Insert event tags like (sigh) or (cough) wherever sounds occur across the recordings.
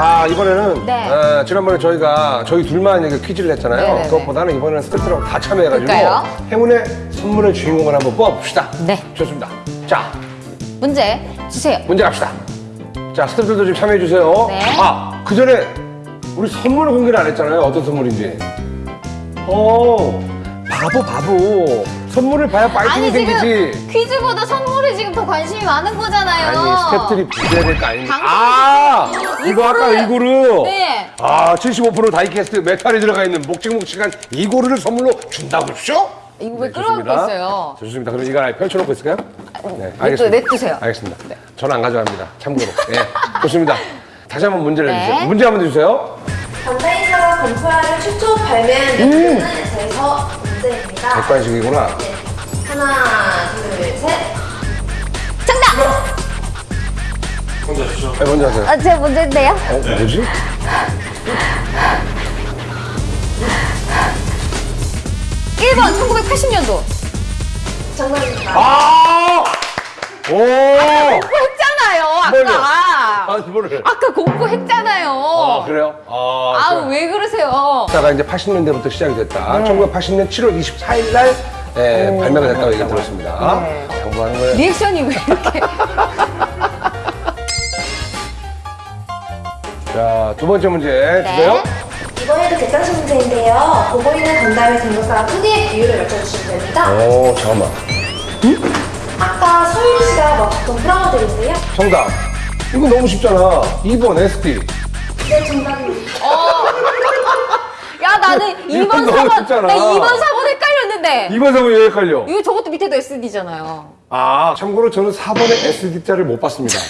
아 이번에는 네. 어, 지난번에 저희가 저희 둘만 이렇게 퀴즈를 했잖아요. 네네네. 그것보다는 이번에는 스태프들하고 다 참여해가지고 그럴까요? 행운의 선물의 주인공을 한번 뽑아봅시다. 네. 좋습니다. 자 문제 주세요. 문제 갑시다. 자 스태프들도 좀 참여해 주세요. 네. 아그 전에 우리 선물 공개를 안 했잖아요. 어떤 선물인지. 어 바보 바보. 선물을 봐야 아니 생기지. 퀴즈보다 선물에 지금 더 관심이 많은 거잖아요. 아니 스태프들이 부져야 될거 아닙니까? 아 이거 아까 이거를 네. 아 75% 다이캐스트 메탈이 들어가 있는 묵직묵직한 이거를 선물로 준다고 쇼? 이거 왜 끌어안고 있어요? 좋습니다. 그럼 이거 펼쳐놓고 있을까요? 네, 냅두- 냅두세요. 네. 알겠습니다. 저는 안 가져갑니다. 참고로. 예, 좋습니다. 다시 한번 문제를 네. 내주세요. 문제 한번 주세요. 반다이사가 건프라를 최초 발매한 음. 대서 문제입니다. 객관식이구나. 네. 하나, 둘, 셋. 정답! 네, 먼저 하세요. 아, 제 문제인데요. 어, 뭐지? 일번 1980년도. 정답입니다. 아! 오! 공부했잖아요, 뭘요? 아까. 아, 이거를. 아까 공부했잖아요. 아, 그래요? 아, 아, 그래요. 왜 그러세요? 가 이제 80년대부터 시작이 됐다. 네. 1980년 7월 24일 날 예, 발매가 됐다고 얘기 들었습니다. 네. 양보하는 거예요. 리액션이 왜 이렇게. (laughs) 자, 두 번째 문제 네. 주세요. 이번에도 객관식 문제인데요. 있는 건담의 등급과 크기의 비율을 맞춰주시면 됩니다. 오, 잠깐만. 아까 서윤 씨가 맞췄던 프라모델인데요. 정답. 이거 너무 쉽잖아. 2번 SD. 네, 정답입니다. 야, 나는 이거 2번, 너무 4번. 쉽잖아. 나 2번, 4번 헷갈렸는데. 2번 3번 왜 헷갈려? 이거 저것도 밑에도 SD잖아요. 아, 참고로 저는 4번의 SD자를 못 봤습니다. (laughs)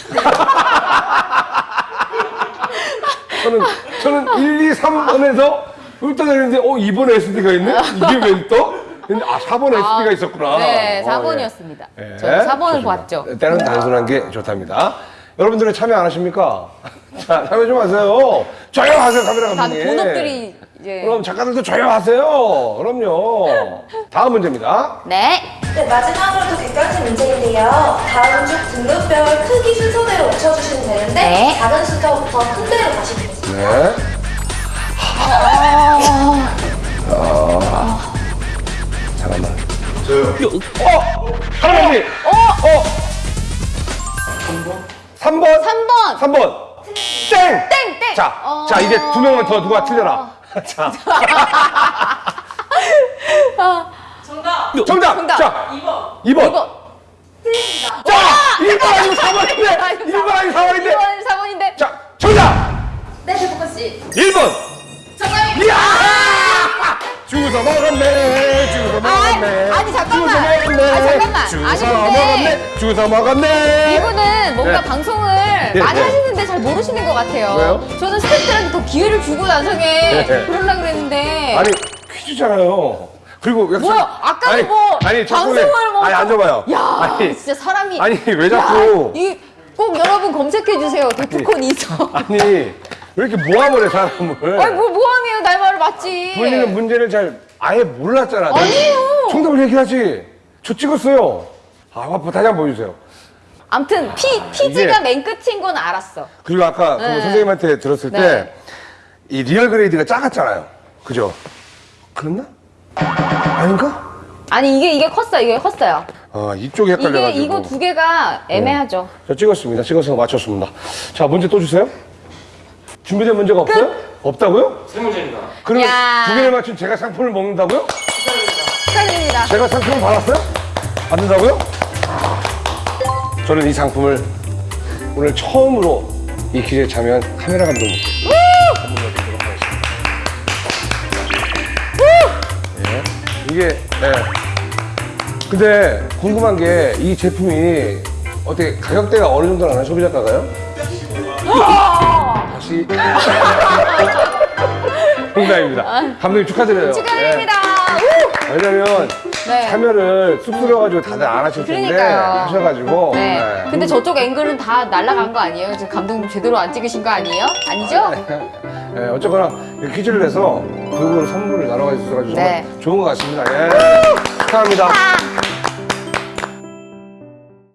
저는, 저는 1, 2, 3번에서 훑어내는데, 어, 2번에 SD가 있네? 이게 왜 떠? 근데, 아, 4번에 SD가 있었구나. 네, 어, 4번이었습니다. 예. 저 4번을 좋습니다. 봤죠. 때는 단순한 게 좋답니다. 여러분들은 참여 안 하십니까? (laughs) 자, 참여 좀 하세요. 조용하세요, 카메라 감독님. 본업들이 이제. 그럼 작가들도 조용하세요. 그럼요. 다음 문제입니다. 네. 네, 마지막으로도 객관식 문제인데요. 다음 중 등급별 크기 순서대로 맞춰주시면 되는데 네. 작은 숫자부터 큰 데로 가시면 됩니다. 네. 아. 잠깐만. 저요. 어! 할아버지! 어! 어! 3번? 3번? 3번. 3번. 땡! 땡, 땡. 자, 어. 자, 이제 두 명만 더 누가 틀려라. 자. (laughs) 정답! 정답! 정답. 자, 2번. 2번. 2번. 틀립니다. 자! 1번 아니고 4번인데! 1번 아니, 잠깐만. 주워 먹었네. 아니, 잠깐만. 주워 아니, 근데 먹었네, 주워 먹었네. 이분은 뭔가 네. 방송을 네, 많이 네. 하시는데 잘 모르시는 것 같아요. 왜요? 저는 스태프들한테 더 기회를 주고 나중에 네. 그러려고 그랬는데. 아니, 퀴즈잖아요. 그리고 뭐야? 아까는 아니, 뭐 아니, 방송을 왜- 뭐 아니, 앉아봐요. 야, 아니, 진짜 사람이 아니, 왜 자꾸- 이꼭 여러분 검색해 주세요. 데프콘 이서. 아니, 왜 이렇게 모함을 해, 사람을. 아니 뭐 모함이에요. 날 말을 맞지. 본인은 문제를 잘 아예 몰랐잖아. 아니에요. 정답을 얘기하지. 저 찍었어요. 아, 한번 다시 한번 보여주세요. 아무튼 P PG가 맨 끝인 건 알았어. 그리고 아까 그 네. 선생님한테 들었을 네. 때 이 Real Grade가 작았잖아요. 그죠? 그랬나? 아닌가? 아니 이게 이게 컸어. 이게 컸어요. 아, 이쪽이 이게 헷갈려가지고. 이거 두 개가 애매하죠. 저 찍었습니다. 찍어서 맞췄습니다. 자, 문제 또 주세요. 준비된 문제가 없어요? 없다고요? 세 문제입니다. 그러면 야. 두 개를 맞춘 제가 상품을 먹는다고요? 축하드립니다. 제가 상품을 받았어요? 받는다고요? 저는 이 상품을 오늘 처음으로 이 퀴즈에 참여한 카메라 감독님께 선물로 드리도록 하겠습니다. 예, 이게 예. 근데 궁금한 게 이 제품이 어떻게 가격대가 어느 정도 나나요? 소비 자가가요? 다시 (laughs) 농담입니다. 감독님 축하드려요. 축하드립니다. 예. 왜냐면 네. 참여를 쑥스러워가지고 다들 안 하실 텐데 그러니까요. 하셔가지고 네. 네. 근데 저쪽 앵글은 다 날아간 거 아니에요? 지금 감독님 제대로 안 찍으신 거 아니에요? 아니죠? 네, 어쨌거나 이렇게 퀴즈를 내서 그걸로 선물을 나눠가지고 있어가지고 네. 좋은 것 같습니다. 예. 축하합니다.